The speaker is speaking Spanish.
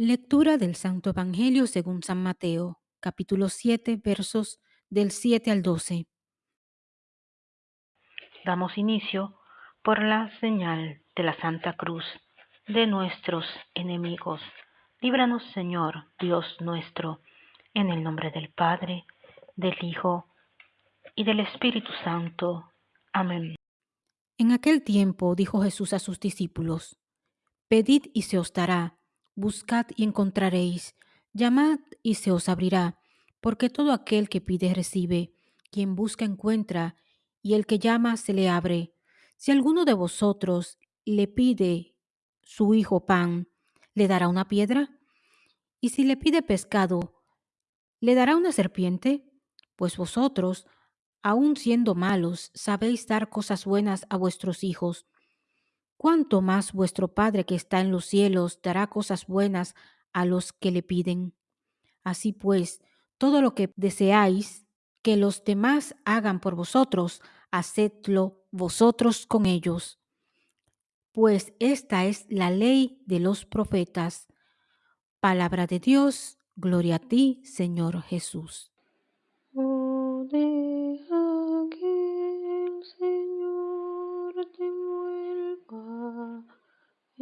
Lectura del Santo Evangelio según San Mateo, capítulo 7, versos del 7 al 12. Damos inicio por la señal de la Santa Cruz de nuestros enemigos. Líbranos, Señor, Dios nuestro, en el nombre del Padre, del Hijo y del Espíritu Santo. Amén. En aquel tiempo dijo Jesús a sus discípulos, Pedid y se os dará buscad y encontraréis, llamad y se os abrirá, porque todo aquel que pide recibe, quien busca encuentra, y el que llama se le abre. Si alguno de vosotros le pide su hijo pan, ¿le dará una piedra? Y si le pide pescado, ¿le dará una serpiente? Pues vosotros, aun siendo malos, sabéis dar cosas buenas a vuestros hijos cuánto más vuestro Padre que está en los cielos dará cosas buenas a los que le piden. Así pues, todo lo que deseáis que los demás hagan por vosotros, hacedlo vosotros con ellos. Pues esta es la ley de los profetas. Palabra de Dios, gloria a ti, Señor Jesús.